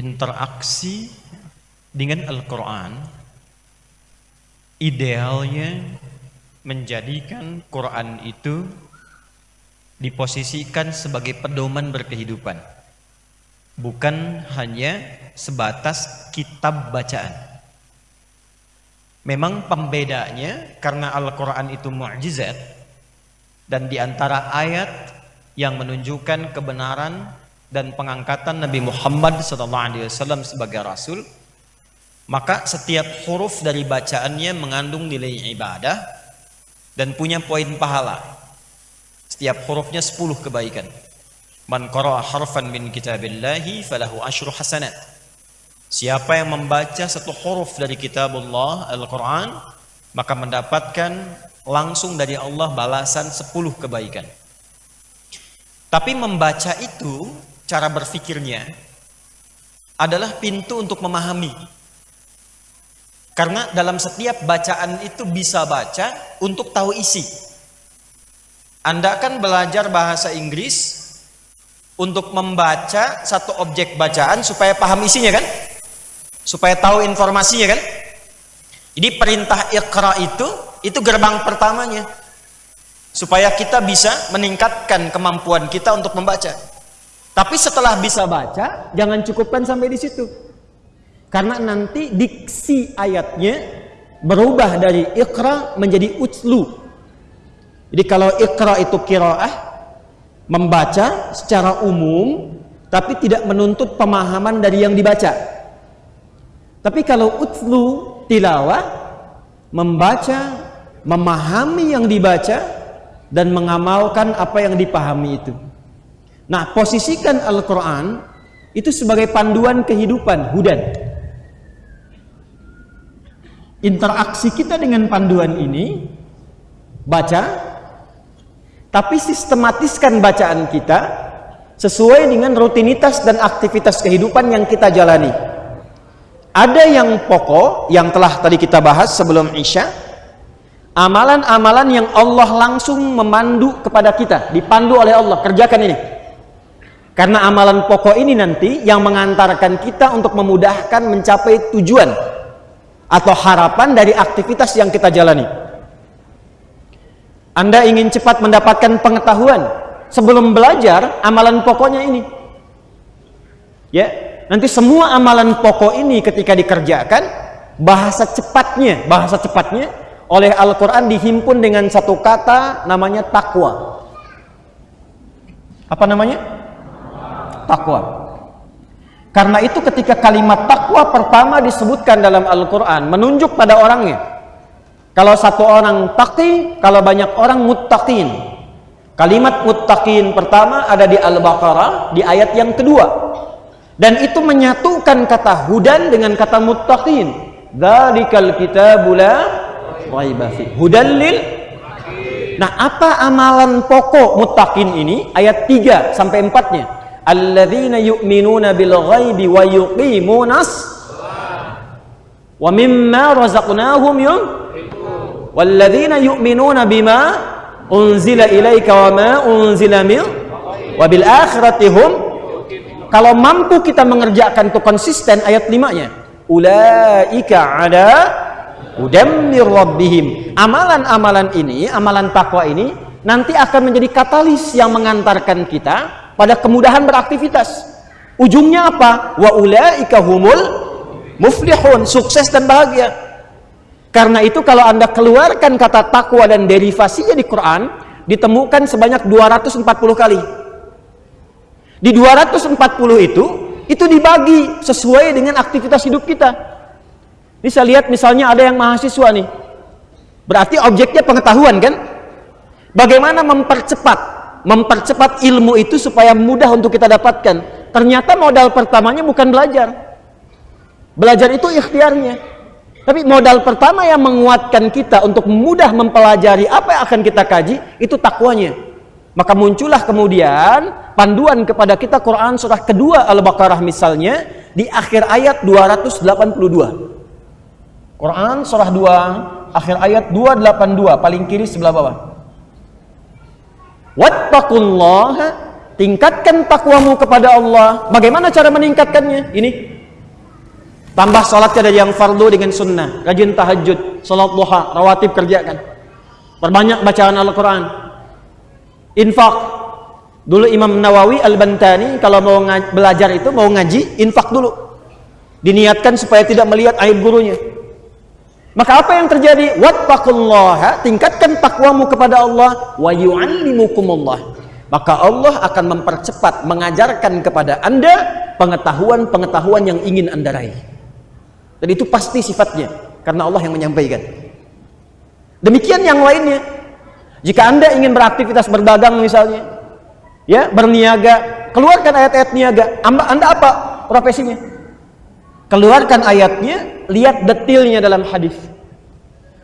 interaksi dengan Al-Quran idealnya menjadikan Quran itu diposisikan sebagai pedoman berkehidupan. Bukan hanya sebatas kitab bacaan. Memang pembedanya karena Al-Quran itu mu'jizat dan di antara ayat yang menunjukkan kebenaran dan pengangkatan Nabi Muhammad SAW sebagai Rasul maka setiap huruf dari bacaannya mengandung nilai ibadah dan punya poin pahala. Setiap hurufnya 10 kebaikan. Man qara'a harfan min kitabillahi falahu ashru hasanat. Siapa yang membaca satu huruf dari kitabullah Al-Quran maka mendapatkan langsung dari Allah balasan 10 kebaikan. Tapi membaca itu cara berpikirnya adalah pintu untuk memahami. Karena dalam setiap bacaan itu bisa baca untuk tahu isi. Anda kan belajar bahasa Inggris untuk membaca satu objek bacaan supaya paham isinya kan? Supaya tahu informasinya kan? Jadi perintah ikra itu itu gerbang pertamanya. Supaya kita bisa meningkatkan kemampuan kita untuk membaca. Tapi setelah bisa baca, jangan cukupkan sampai di situ. Karena nanti diksi ayatnya berubah dari ikra menjadi utslu. Jadi kalau ikra itu kiraah, membaca secara umum, tapi tidak menuntut pemahaman dari yang dibaca. Tapi kalau utslu, tilawah, membaca, memahami yang dibaca, dan mengamalkan apa yang dipahami itu. Nah, posisikan Al-Quran itu sebagai panduan kehidupan, hudan. Interaksi kita dengan panduan ini, baca, tapi sistematiskan bacaan kita sesuai dengan rutinitas dan aktivitas kehidupan yang kita jalani. Ada yang pokok, yang telah tadi kita bahas sebelum Isya, amalan-amalan yang Allah langsung memandu kepada kita, dipandu oleh Allah, kerjakan ini karena amalan pokok ini nanti yang mengantarkan kita untuk memudahkan mencapai tujuan atau harapan dari aktivitas yang kita jalani. Anda ingin cepat mendapatkan pengetahuan sebelum belajar amalan pokoknya ini. Ya, nanti semua amalan pokok ini ketika dikerjakan bahasa cepatnya, bahasa cepatnya oleh Al-Qur'an dihimpun dengan satu kata namanya takwa. Apa namanya? Takwa. Karena itu ketika kalimat takwa pertama disebutkan dalam Al-Quran, menunjuk pada orangnya. Kalau satu orang taqi, kalau banyak orang muttaqin. Kalimat muttaqin pertama ada di Al-Baqarah, di ayat yang kedua. Dan itu menyatukan kata hudan dengan kata muttaqin. Dzalikal kitabula raiba Hudan lil Nah, apa amalan pokok muttaqin ini? Ayat 3 sampai 4-nya alladzina yu'minuna bil ghaibi wa yuqimunas wa mimma razaqnahum yunfiqun walladzina yu'minuna bima unzila ilaika wa ma unzila min wa bil akhirati hum kalau mampu kita mengerjakan itu konsisten ayat 5 nya ulaika ada udam rabbihim. Amalan-amalan ini amalan takwa ini nanti akan menjadi katalis yang mengantarkan kita pada kemudahan beraktivitas. Ujungnya apa? Wa ulaika humul muflihun, sukses dan bahagia. Karena itu kalau Anda keluarkan kata takwa dan derivasinya di Quran, ditemukan sebanyak 240 kali. Di 240 itu, itu dibagi sesuai dengan aktivitas hidup kita. Bisa lihat misalnya ada yang mahasiswa nih. Berarti objeknya pengetahuan kan? Bagaimana mempercepat mempercepat ilmu itu supaya mudah untuk kita dapatkan. Ternyata modal pertamanya bukan belajar. Belajar itu ikhtiarnya. Tapi modal pertama yang menguatkan kita untuk mudah mempelajari apa yang akan kita kaji, itu takwanya. Maka muncullah kemudian panduan kepada kita Quran surah kedua Al-Baqarah misalnya di akhir ayat 282. Quran surah 2 akhir ayat 282 paling kiri sebelah bawah. Wattaqullaha tingkatkan takwamu kepada Allah. Bagaimana cara meningkatkannya? Ini Tambah sholatnya dari yang fardu dengan sunnah. Rajin tahajud, sholat duha, rawatib kerjakan. Perbanyak bacaan Al-Quran. Infak. Dulu Imam Nawawi Al-Bantani kalau mau belajar itu, mau ngaji, infak dulu. Diniatkan supaya tidak melihat aib gurunya. Maka apa yang terjadi? Wattaqullaha, tingkatkan takwamu kepada Allah wa yu'allimukumullah. Maka Allah akan mempercepat mengajarkan kepada Anda pengetahuan-pengetahuan yang ingin Anda raih. Dan itu pasti sifatnya karena Allah yang menyampaikan. Demikian yang lainnya. Jika Anda ingin beraktivitas berdagang misalnya, ya, berniaga, keluarkan ayat-ayat niaga. Anda apa profesinya? Keluarkan ayatnya, lihat detilnya dalam hadis.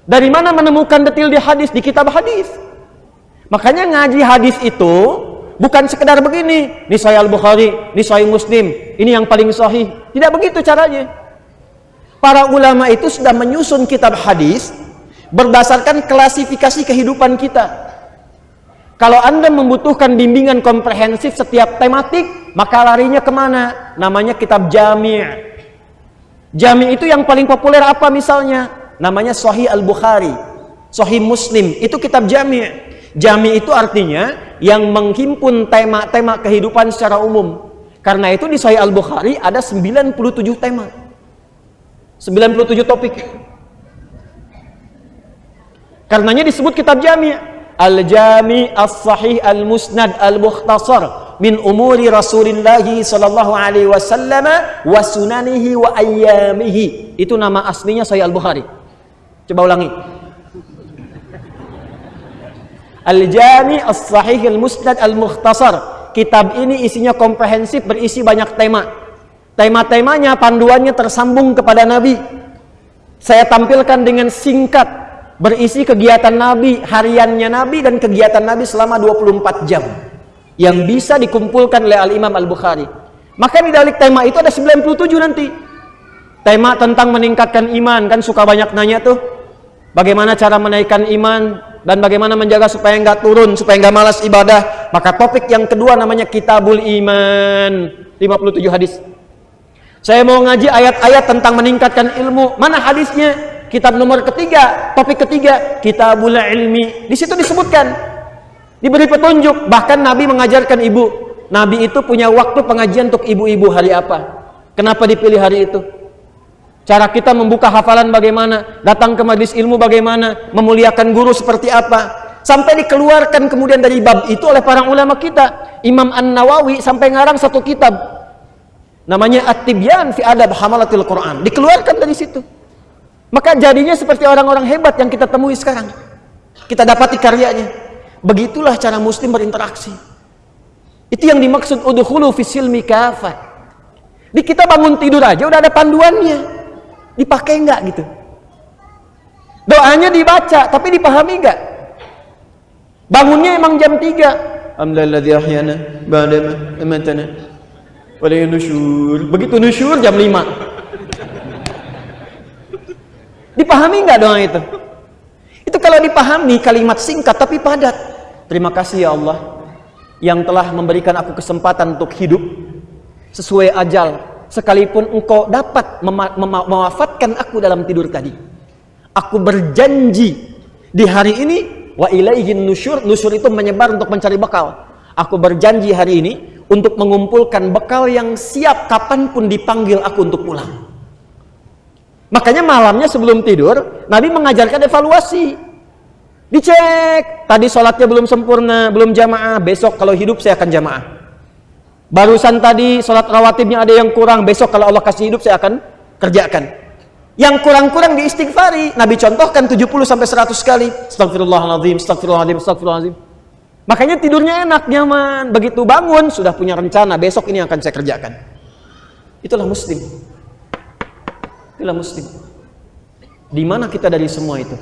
Dari mana menemukan detil di hadis di kitab hadis? Makanya ngaji hadis itu bukan sekedar begini, ini Sahih Al-Bukhari, ini Sahih Muslim, ini yang paling sahih. Tidak begitu caranya. Para ulama itu sudah menyusun kitab hadis berdasarkan klasifikasi kehidupan kita. Kalau Anda membutuhkan bimbingan komprehensif setiap tematik, maka larinya ke mana? Namanya kitab jami' Jami' itu yang paling populer apa misalnya? Namanya Sahih Al-Bukhari, Sahih Muslim, itu kitab jami' Jami itu artinya yang menghimpun tema-tema kehidupan secara umum. Karena itu di Sahih Al-Bukhari ada 97 tema. 97 topik. Karenanya disebut kitab Jami. Al-Jami As-Sahih Al-Musnad Al-Mukhtasar min umuri Rasulullah sallallahu alaihi wasallam wa sunanihi wa ayyamihi. Itu nama aslinya Sahih Al-Bukhari. Coba ulangi. Al-Jami As-Sahih Al-Musnad Al-Mukhtasar. Kitab ini isinya komprehensif, berisi banyak tema. Tema-temanya, panduannya tersambung kepada Nabi. Saya tampilkan dengan singkat, berisi kegiatan Nabi, hariannya Nabi, dan kegiatan Nabi selama 24 jam. Yang bisa dikumpulkan oleh Al-Imam Al-Bukhari. Maka di balik tema itu ada 97 nanti. Tema tentang meningkatkan iman, kan suka banyak nanya tuh. Bagaimana cara menaikkan iman, dan bagaimana menjaga supaya nggak turun, supaya nggak malas ibadah. Maka topik yang kedua namanya Kitabul Iman, 57 hadis. Saya mau ngaji ayat-ayat tentang meningkatkan ilmu. Mana hadisnya? Kitab nomor ketiga, topik ketiga, Kitabul Ilmi. Di situ disebutkan, diberi petunjuk. Bahkan Nabi mengajarkan ibu. Nabi itu punya waktu pengajian untuk ibu-ibu hari apa? Kenapa dipilih hari itu? Cara kita membuka hafalan bagaimana, datang ke majlis ilmu bagaimana, memuliakan guru seperti apa. Sampai dikeluarkan kemudian dari bab itu oleh para ulama kita. Imam An-Nawawi sampai ngarang satu kitab. Namanya At-Tibyan fi Adab Hamalatil Quran. Dikeluarkan dari situ. Maka jadinya seperti orang-orang hebat yang kita temui sekarang. Kita dapati karyanya. Begitulah cara muslim berinteraksi. Itu yang dimaksud udhulu fisilmi kafah. Di kita bangun tidur aja udah ada panduannya dipakai enggak gitu doanya dibaca tapi dipahami enggak bangunnya emang jam 3 alhamdulilladzi ahyana ba'dama amatana begitu nusyur jam 5 dipahami enggak doa itu? Itu kalau dipahami kalimat singkat tapi padat. Terima kasih ya Allah yang telah memberikan aku kesempatan untuk hidup sesuai ajal sekalipun engkau dapat mewafatkan aku dalam tidur tadi. Aku berjanji di hari ini wa ilaihin nusyur nusyur itu menyebar untuk mencari bekal. Aku berjanji hari ini untuk mengumpulkan bekal yang siap kapan pun dipanggil aku untuk pulang makanya malamnya sebelum tidur Nabi mengajarkan evaluasi dicek tadi sholatnya belum sempurna belum jamaah besok kalau hidup saya akan jamaah Barusan tadi sholat rawatibnya ada yang kurang, besok kalau Allah kasih hidup saya akan kerjakan. Yang kurang-kurang diistighfari, Nabi contohkan 70 sampai 100 kali. Astagfirullahaladzim, astagfirullahaladzim, astagfirullahaladzim. Makanya tidurnya enak, nyaman. Begitu bangun, sudah punya rencana, besok ini akan saya kerjakan. Itulah muslim. Itulah muslim. Di mana kita dari semua itu?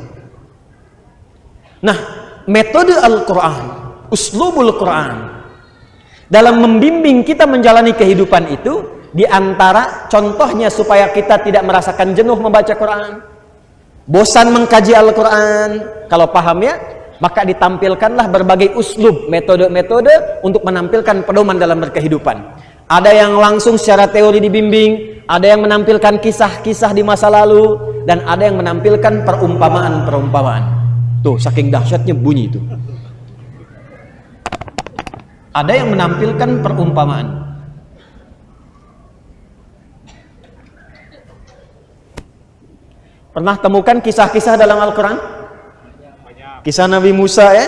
Nah, metode Al-Quran, uslubul Quran, dalam membimbing kita menjalani kehidupan itu di antara contohnya supaya kita tidak merasakan jenuh membaca Quran bosan mengkaji Al-Quran kalau paham ya maka ditampilkanlah berbagai uslub metode-metode untuk menampilkan pedoman dalam berkehidupan ada yang langsung secara teori dibimbing, ada yang menampilkan kisah-kisah di masa lalu, dan ada yang menampilkan perumpamaan-perumpamaan. Tuh, saking dahsyatnya bunyi itu. Ada yang menampilkan perumpamaan. Pernah temukan kisah-kisah dalam Al-Quran? Kisah Nabi Musa ya?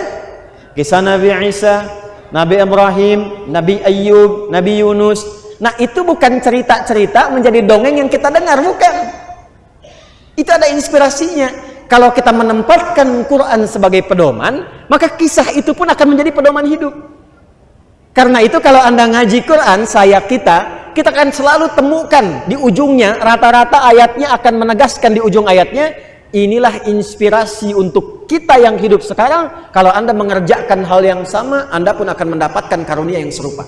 Kisah Nabi Isa, Nabi Ibrahim, Nabi Ayub, Nabi Yunus. Nah itu bukan cerita-cerita menjadi dongeng yang kita dengar, bukan. Itu ada inspirasinya. Kalau kita menempatkan Quran sebagai pedoman, maka kisah itu pun akan menjadi pedoman hidup. Karena itu kalau Anda ngaji Quran, saya kita, kita akan selalu temukan di ujungnya, rata-rata ayatnya akan menegaskan di ujung ayatnya, inilah inspirasi untuk kita yang hidup sekarang kalau anda mengerjakan hal yang sama anda pun akan mendapatkan karunia yang serupa.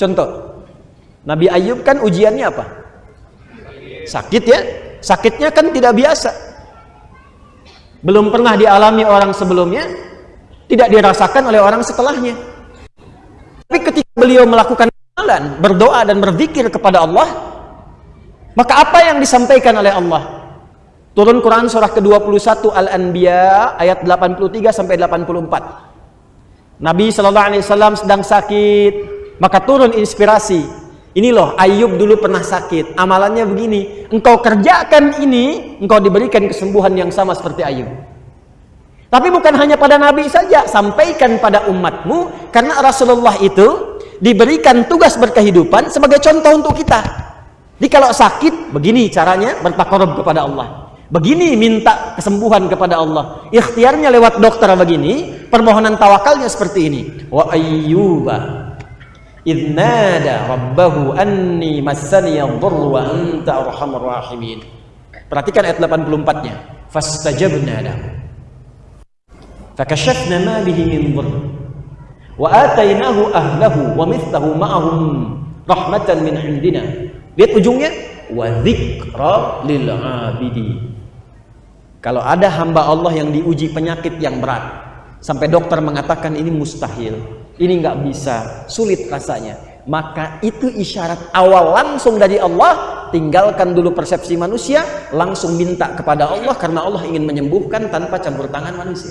Contoh Nabi Ayub kan ujiannya apa? Sakit ya? Sakitnya kan tidak biasa. Belum pernah dialami orang sebelumnya tidak dirasakan oleh orang setelahnya. Tapi ketika beliau melakukan amalan berdoa dan berzikir kepada Allah maka apa yang disampaikan oleh Allah Turun Quran surah ke-21 Al-Anbiya ayat 83 sampai 84. Nabi sallallahu alaihi wasallam sedang sakit, maka turun inspirasi. Ini loh, Ayub dulu pernah sakit. Amalannya begini, engkau kerjakan ini, engkau diberikan kesembuhan yang sama seperti Ayub. Tapi bukan hanya pada Nabi saja, sampaikan pada umatmu, karena Rasulullah itu diberikan tugas berkehidupan sebagai contoh untuk kita. Jadi kalau sakit, begini caranya bertakarub kepada Allah. Begini minta kesembuhan kepada Allah. Ikhtiarnya lewat dokter begini, permohonan tawakalnya seperti ini. Wa ayyuba idnada rabbahu anni massani yadhurru wa anta arhamur rahimin. Perhatikan ayat 84-nya. Fastajabna lahu. Fakashafna ma bihi min dhurr. Wa atainahu ahlahu wa mithlahu ma'ahum rahmatan min indina. Lihat ujungnya wa dzikra lil 'abidin. Kalau ada hamba Allah yang diuji penyakit yang berat, sampai dokter mengatakan ini mustahil, ini nggak bisa, sulit rasanya, maka itu isyarat awal langsung dari Allah, tinggalkan dulu persepsi manusia, langsung minta kepada Allah karena Allah ingin menyembuhkan tanpa campur tangan manusia.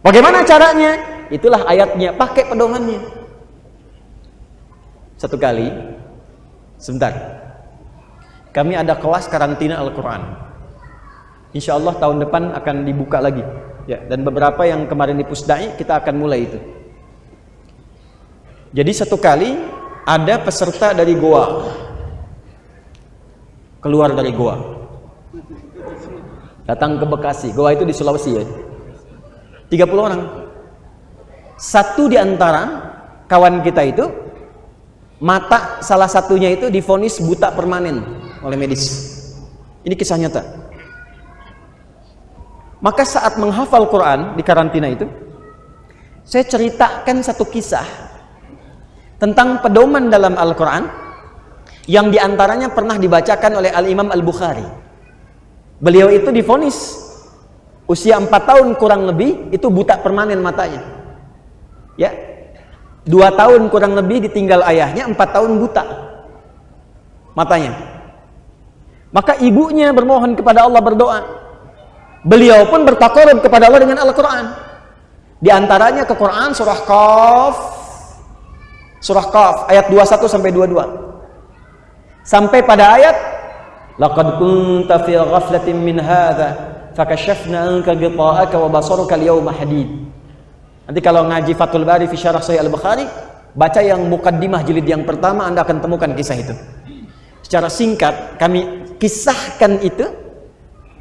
Bagaimana caranya? Itulah ayatnya, pakai pedomannya. Satu kali, sebentar, kami ada kelas karantina Al-Quran Insya Allah tahun depan akan dibuka lagi. Ya, dan beberapa yang kemarin di Pusdai kita akan mulai itu. Jadi satu kali ada peserta dari Goa keluar dari Goa datang ke Bekasi. Goa itu di Sulawesi ya. 30 orang. Satu di antara kawan kita itu mata salah satunya itu difonis buta permanen oleh medis. Ini kisah nyata. Maka saat menghafal Quran di karantina itu, saya ceritakan satu kisah tentang pedoman dalam Al-Quran yang di antaranya pernah dibacakan oleh Al-Imam Al-Bukhari. Beliau itu difonis usia 4 tahun kurang lebih itu buta permanen matanya. Ya, dua tahun kurang lebih ditinggal ayahnya, empat tahun buta matanya. Maka ibunya bermohon kepada Allah berdoa, Beliau pun bertakarub kepada Allah dengan Al-Quran. Di antaranya ke Quran surah Qaf, surah Qaf ayat 21 sampai 22. Sampai pada ayat Laqad kunta fi ghaflatin min hadha fakashafna anka ghita'aka wa basaruka al-yawma hadid. Nanti kalau ngaji Fathul Bari fi syarah Sahih Al-Bukhari, baca yang mukaddimah jilid yang pertama Anda akan temukan kisah itu. Secara singkat kami kisahkan itu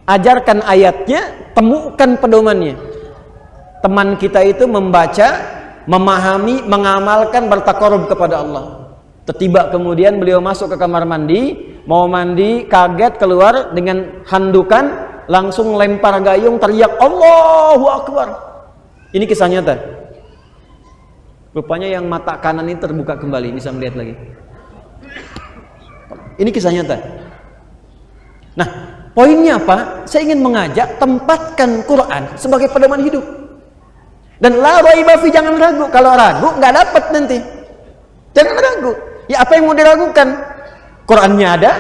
ajarkan ayatnya, temukan pedomannya. Teman kita itu membaca, memahami, mengamalkan, bertakarub kepada Allah. Tiba kemudian beliau masuk ke kamar mandi, mau mandi, kaget keluar dengan handukan, langsung lempar gayung, teriak Allahu Akbar. Ini kisah nyata. Rupanya yang mata kanan ini terbuka kembali, bisa melihat lagi. Ini kisah nyata. Nah, Poinnya apa? Saya ingin mengajak tempatkan Quran sebagai pedoman hidup. Dan la raiba jangan ragu. Kalau ragu nggak dapat nanti. Jangan ragu. Ya apa yang mau diragukan? Qurannya ada,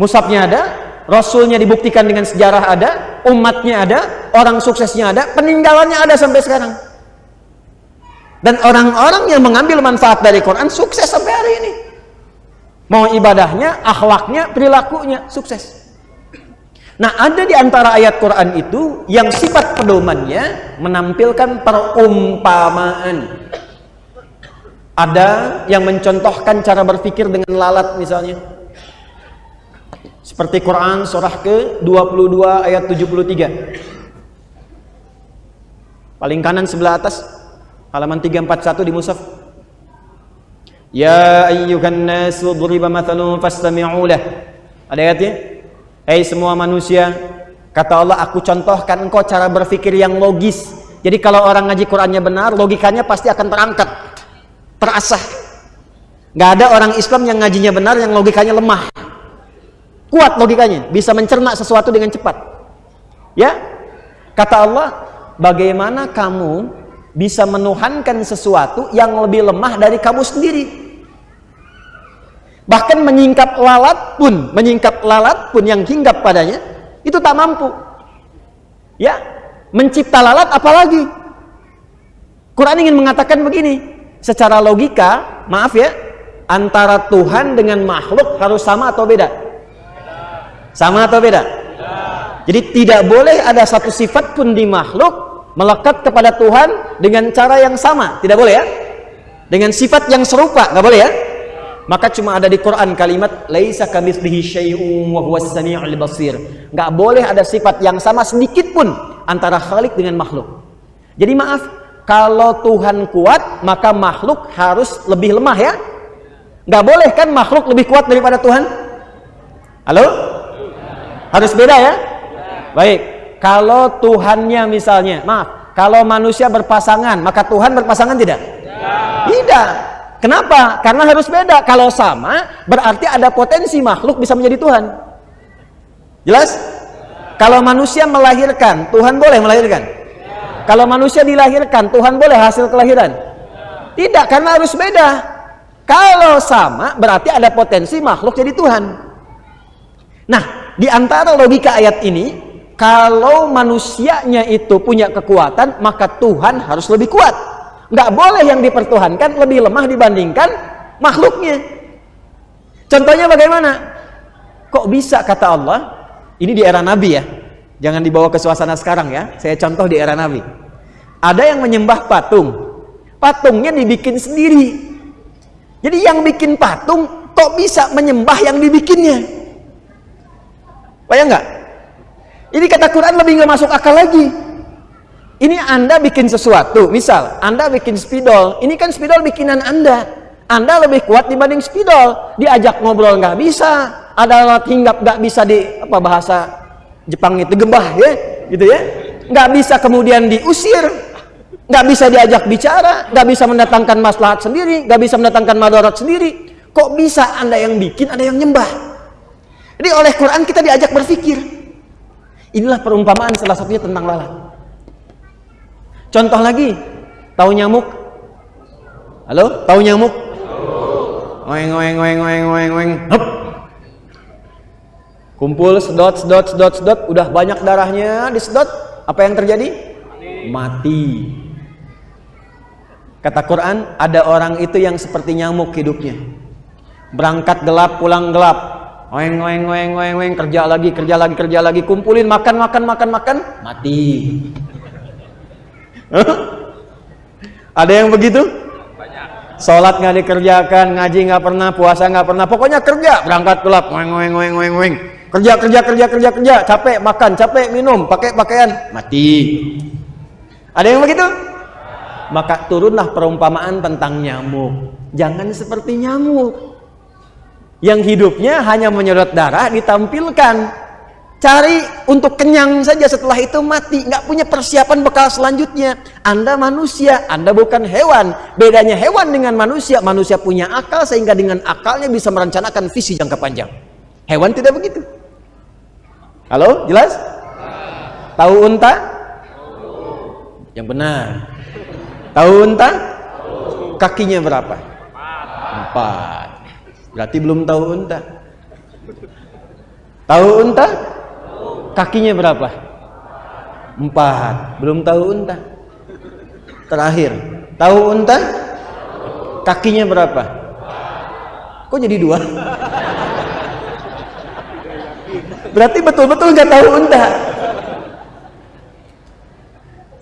musabnya ada, Rasulnya dibuktikan dengan sejarah ada, umatnya ada, orang suksesnya ada, peninggalannya ada sampai sekarang. Dan orang-orang yang mengambil manfaat dari Quran sukses sampai hari ini. Mau ibadahnya, akhlaknya, perilakunya sukses. Nah, ada di antara ayat Quran itu yang sifat pedomannya menampilkan perumpamaan. Ada yang mencontohkan cara berpikir dengan lalat misalnya. Seperti Quran surah ke-22 ayat 73. Paling kanan sebelah atas halaman 341 di mushaf. Ya ayyuhan nasu duriba mathalun fastami'u lah. Ada ayatnya? Hei semua manusia, kata Allah aku contohkan engkau cara berpikir yang logis. Jadi kalau orang ngaji Qurannya benar, logikanya pasti akan terangkat terasah. Nggak ada orang Islam yang ngajinya benar yang logikanya lemah. Kuat logikanya bisa mencerna sesuatu dengan cepat. Ya kata Allah bagaimana kamu bisa menuhankan sesuatu yang lebih lemah dari kamu sendiri bahkan menyingkap lalat pun menyingkap lalat pun yang hinggap padanya itu tak mampu ya mencipta lalat apalagi Quran ingin mengatakan begini secara logika, maaf ya, antara Tuhan dengan makhluk harus sama atau beda? Sama atau beda? Jadi tidak boleh ada satu sifat pun di makhluk melekat kepada Tuhan dengan cara yang sama, tidak boleh ya? Dengan sifat yang serupa, nggak boleh ya? Maka cuma ada di Quran kalimat laisa kamitslihi syai'un wa huwas samiul basir. Enggak boleh ada sifat yang sama sedikit pun antara Khalik dengan makhluk. Jadi maaf, kalau Tuhan kuat maka makhluk harus lebih lemah ya. Nggak boleh kan makhluk lebih kuat daripada Tuhan? Halo? Harus beda ya? Baik. Kalau Tuhannya misalnya maaf kalau manusia berpasangan maka Tuhan berpasangan tidak. Tidak kenapa karena harus beda kalau sama berarti ada potensi makhluk bisa menjadi Tuhan jelas kalau manusia melahirkan Tuhan boleh melahirkan kalau manusia dilahirkan, Tuhan boleh hasil kelahiran? Tidak, karena harus beda. Kalau sama, berarti ada potensi makhluk jadi Tuhan. Nah, di antara logika ayat ini, kalau manusianya itu punya kekuatan, maka Tuhan harus lebih kuat. Nggak boleh yang dipertuhankan lebih lemah dibandingkan makhluknya. Contohnya bagaimana? Kok bisa kata Allah? Ini di era Nabi ya. Jangan dibawa ke suasana sekarang ya. Saya contoh di era Nabi. Ada yang menyembah patung. Patungnya dibikin sendiri. Jadi yang bikin patung kok bisa menyembah yang dibikinnya? Bayang nggak? Ini kata Quran lebih nggak masuk akal lagi. Ini Anda bikin sesuatu, misal Anda bikin spidol, ini kan spidol bikinan Anda. Anda lebih kuat dibanding spidol. Diajak ngobrol nggak bisa, ada alat hinggap nggak bisa di apa bahasa Jepang itu gembah ya gitu ya. Nggak bisa kemudian diusir. Nggak bisa diajak bicara. Nggak bisa mendatangkan maslahat sendiri. Nggak bisa mendatangkan madarat sendiri. Kok bisa anda yang bikin ada yang nyembah? Jadi oleh Quran kita diajak berpikir. Inilah perumpamaan salah satunya tentang lalat contoh lagi. Tahu nyamuk? Halo? Tahu nyamuk? Oeng oeng oeng oeng oeng oeng kumpul sedot sedot sedot sedot. Udah banyak darahnya disedot. Apa yang terjadi? Mati. Kata Quran ada orang itu yang seperti nyamuk hidupnya. Berangkat gelap pulang gelap. Oeng oeng oeng oeng oeng kerja lagi kerja lagi kerja lagi. Kumpulin makan makan makan makan. Mati ada yang begitu? Sholat nggak dikerjakan ngaji nggak pernah puasa nggak pernah pokoknya kerja. Berangkat gelap oeng oeng oeng oeng oeng kerja kerja kerja kerja kerja. Capek makan capek minum pakai pakaian mati. Ada yang begitu? Maka turunlah perumpamaan tentang nyamuk. Jangan seperti nyamuk. Yang hidupnya hanya menyedot darah ditampilkan cari untuk kenyang saja setelah itu mati nggak punya persiapan bekal selanjutnya anda manusia anda bukan hewan bedanya hewan dengan manusia manusia punya akal sehingga dengan akalnya bisa merencanakan visi jangka panjang hewan tidak begitu Halo, jelas? Tahu unta? Yang benar. Tahu unta? Kakinya berapa? Empat. Berarti belum tahu unta. Tahu unta? Kakinya berapa? Empat. Belum tahu unta. Terakhir. Tahu unta? Kakinya berapa? Kok jadi dua? Berarti betul-betul nggak tahu unta.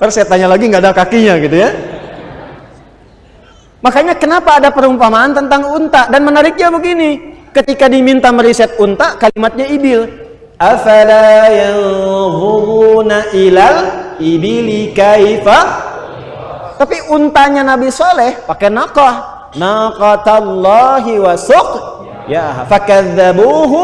Terus saya tanya lagi nggak ada kakinya gitu ya. Makanya kenapa ada perumpamaan tentang unta dan menariknya begini, ketika diminta meriset unta kalimatnya ibil. Afala yanzuruna ilal ibili kaifa? Tapi untanya Nabi Soleh pakai nakah, naqatallahi wa suq ya fakadzabuhu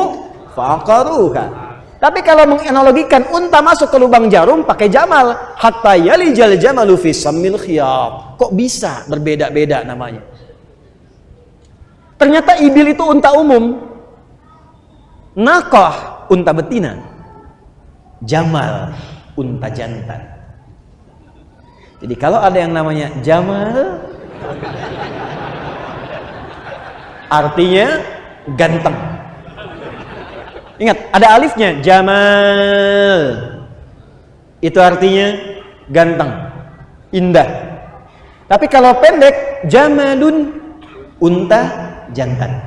faqaruha. Tapi kalau menganalogikan unta masuk ke lubang jarum pakai jamal, hatta yalijal jamalu fi samil khiyab. Kok bisa berbeda-beda namanya? Ternyata ibil itu unta umum. Nakah unta betina. Jamal unta jantan. Jadi kalau ada yang namanya jamal artinya ganteng Ingat, ada alifnya. Jamal. Itu artinya ganteng, indah. Tapi kalau pendek, jamalun, unta jantan.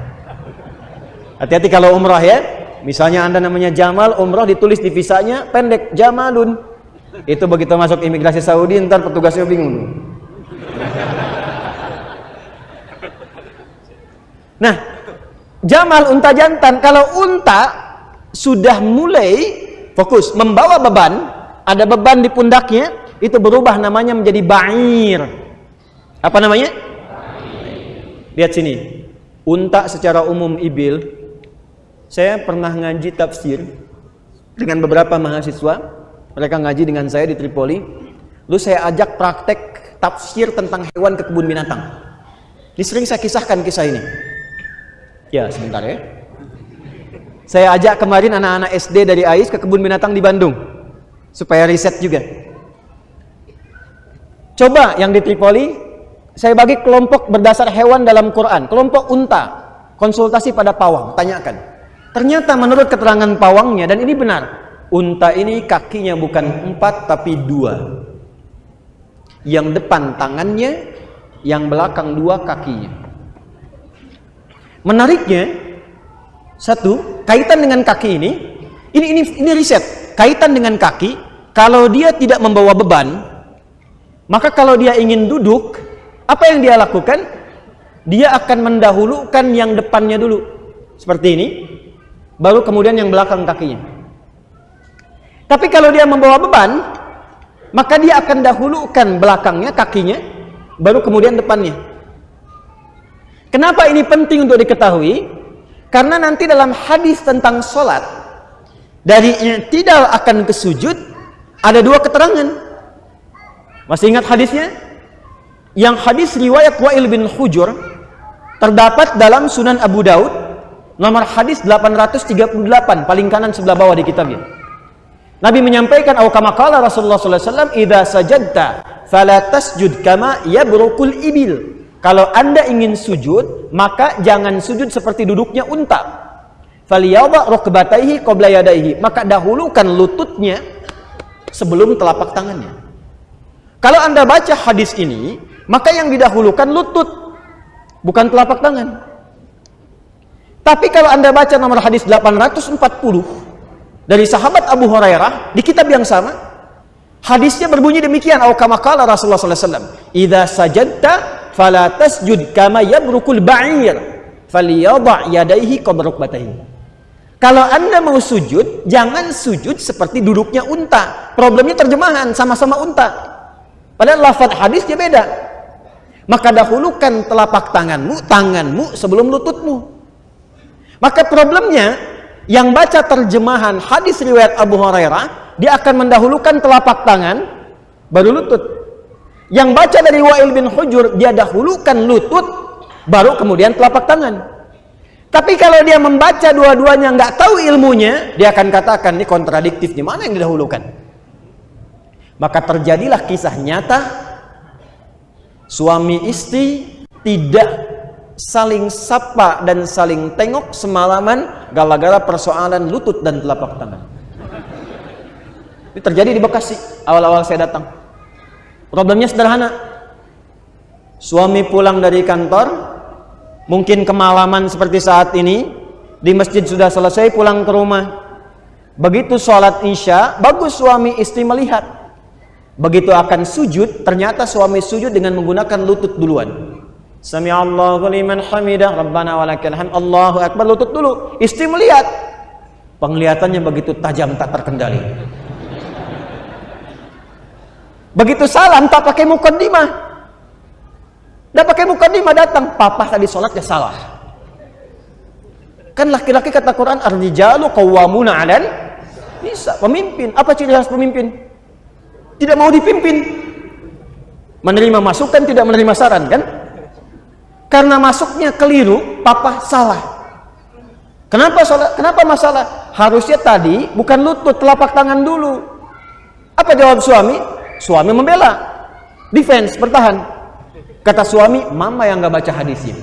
Hati-hati kalau umrah ya. Misalnya Anda namanya Jamal, umrah ditulis di visanya pendek, jamalun. Itu begitu masuk imigrasi Saudi, ntar petugasnya bingung. Nah, Jamal unta jantan. Kalau unta sudah mulai fokus membawa beban, ada beban di pundaknya, itu berubah namanya menjadi ba'ir. Apa namanya? Lihat sini. Unta secara umum ibil. Saya pernah ngaji tafsir dengan beberapa mahasiswa. Mereka ngaji dengan saya di Tripoli. Lalu saya ajak praktek tafsir tentang hewan ke kebun binatang. Ini sering saya kisahkan kisah ini. Ya, sebentar ya. Saya ajak kemarin anak-anak SD dari AIS ke kebun binatang di Bandung supaya riset juga. Coba yang di Tripoli saya bagi kelompok berdasar hewan dalam Quran, kelompok unta, konsultasi pada pawang, tanyakan. Ternyata menurut keterangan pawangnya dan ini benar, unta ini kakinya bukan empat tapi dua. Yang depan tangannya, yang belakang dua kakinya. Menariknya, satu, kaitan dengan kaki ini, ini ini ini riset. Kaitan dengan kaki, kalau dia tidak membawa beban, maka kalau dia ingin duduk, apa yang dia lakukan? Dia akan mendahulukan yang depannya dulu. Seperti ini. Baru kemudian yang belakang kakinya. Tapi kalau dia membawa beban, maka dia akan dahulukan belakangnya, kakinya, baru kemudian depannya. Kenapa ini penting untuk diketahui? Karena nanti dalam hadis tentang sholat, dari i'tidal akan ke sujud, ada dua keterangan. Masih ingat hadisnya? Yang hadis riwayat Wa'il bin Hujur, terdapat dalam Sunan Abu Daud, nomor hadis 838, paling kanan sebelah bawah di kitabnya. Nabi menyampaikan kama qala Rasulullah sallallahu alaihi wasallam idza sajadta fala tasjud kama yabrukul ibil kalau Anda ingin sujud, maka jangan sujud seperti duduknya unta. Faliyadha rukbataihi qabla yadaihi. Maka dahulukan lututnya sebelum telapak tangannya. Kalau Anda baca hadis ini, maka yang didahulukan lutut, bukan telapak tangan. Tapi kalau Anda baca nomor hadis 840 dari sahabat Abu Hurairah di kitab yang sama, hadisnya berbunyi demikian, "Au Rasulullah sallallahu alaihi wasallam, "Idza tasjud kama yabrukul ba'ir falyadha yadayhi qabla kalau anda mau sujud jangan sujud seperti duduknya unta. Problemnya terjemahan sama-sama unta. Padahal lafaz hadisnya beda. Maka dahulukan telapak tanganmu tanganmu sebelum lututmu maka problemnya yang baca terjemahan hadis riwayat Abu Hurairah dia akan mendahulukan telapak tangan baru lutut yang baca dari Wa'il bin Hujur, dia dahulukan lutut, baru kemudian telapak tangan. Tapi kalau dia membaca dua-duanya nggak tahu ilmunya, dia akan katakan ini kontradiktif. Di mana yang didahulukan? Maka terjadilah kisah nyata suami istri tidak saling sapa dan saling tengok semalaman gara-gara persoalan lutut dan telapak tangan. Ini terjadi di Bekasi awal-awal saya datang. Problemnya sederhana. Suami pulang dari kantor, mungkin kemalaman seperti saat ini, di masjid sudah selesai pulang ke rumah. Begitu sholat isya, bagus suami istri melihat. Begitu akan sujud, ternyata suami sujud dengan menggunakan lutut duluan. Sami Allahu liman hamidah. Rabbana walakal hamd. Allahu akbar. Lutut dulu. Istri melihat. Penglihatannya begitu tajam tak terkendali. Begitu salam tak pakai mukaddimah. Dah pakai mukaddimah datang. Papa tadi sholat ya salah. Kan laki-laki kata Quran ar-rijalu qawwamuna 'alal bisa pemimpin. Apa ciri khas pemimpin? Tidak mau dipimpin. Menerima masukan tidak menerima saran kan karena masuknya keliru, papa salah. Kenapa salah? Kenapa masalah? Harusnya tadi bukan lutut, telapak tangan dulu. Apa jawab suami? Suami membela. Defense, bertahan. Kata suami, mama yang nggak baca hadisnya.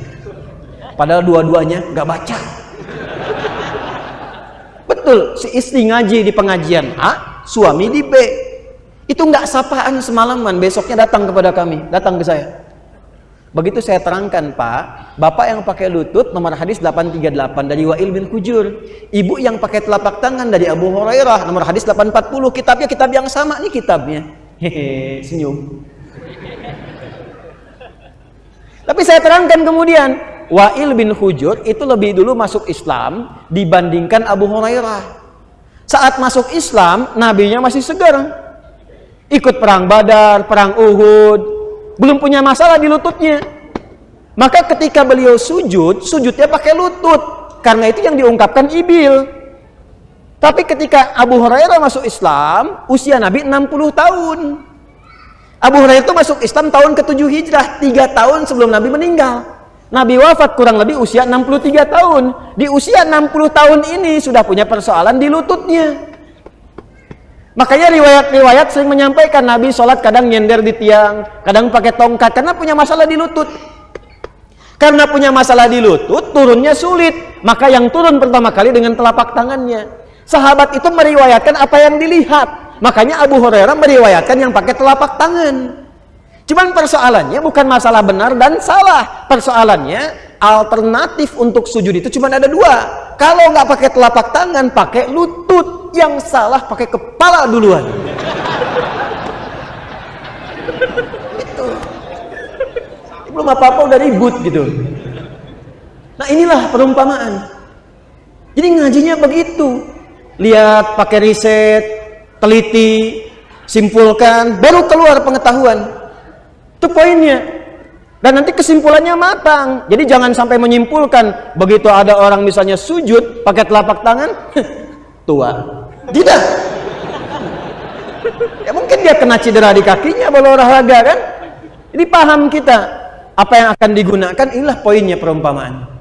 Padahal dua-duanya nggak baca. Betul, si istri ngaji di pengajian A, suami di B. Itu nggak sapaan semalaman, besoknya datang kepada kami, datang ke saya. Begitu saya terangkan Pak, Bapak yang pakai lutut nomor hadis 838 dari Wa'il bin Kujur. Ibu yang pakai telapak tangan dari Abu Hurairah nomor hadis 840. Kitabnya kitab yang sama nih kitabnya. Hehe, senyum. Tapi saya terangkan kemudian, Wa'il bin Hujur itu lebih dulu masuk Islam dibandingkan Abu Hurairah. Saat masuk Islam, nabinya masih segar. Ikut perang Badar, perang Uhud, belum punya masalah di lututnya. Maka ketika beliau sujud, sujudnya pakai lutut. Karena itu yang diungkapkan Ibil. Tapi ketika Abu Hurairah masuk Islam, usia Nabi 60 tahun. Abu Hurairah itu masuk Islam tahun ke-7 Hijrah, 3 tahun sebelum Nabi meninggal. Nabi wafat kurang lebih usia 63 tahun. Di usia 60 tahun ini sudah punya persoalan di lututnya. Makanya riwayat-riwayat sering menyampaikan Nabi sholat kadang nyender di tiang, kadang pakai tongkat karena punya masalah di lutut. Karena punya masalah di lutut, turunnya sulit. Maka yang turun pertama kali dengan telapak tangannya. Sahabat itu meriwayatkan apa yang dilihat. Makanya Abu Hurairah meriwayatkan yang pakai telapak tangan. Cuman persoalannya bukan masalah benar dan salah. Persoalannya alternatif untuk sujud itu cuma ada dua. Kalau nggak pakai telapak tangan, pakai lutut yang salah pakai kepala duluan. Itu. Belum apa-apa udah ribut gitu. Nah inilah perumpamaan. Jadi ngajinya begitu. Lihat pakai riset teliti simpulkan baru keluar pengetahuan. Itu poinnya. Dan nanti kesimpulannya matang. Jadi jangan sampai menyimpulkan begitu ada orang misalnya sujud pakai telapak tangan tua tidak. Ya mungkin dia kena cedera di kakinya kalau olahraga kan. Ini paham kita apa yang akan digunakan inilah poinnya perumpamaan.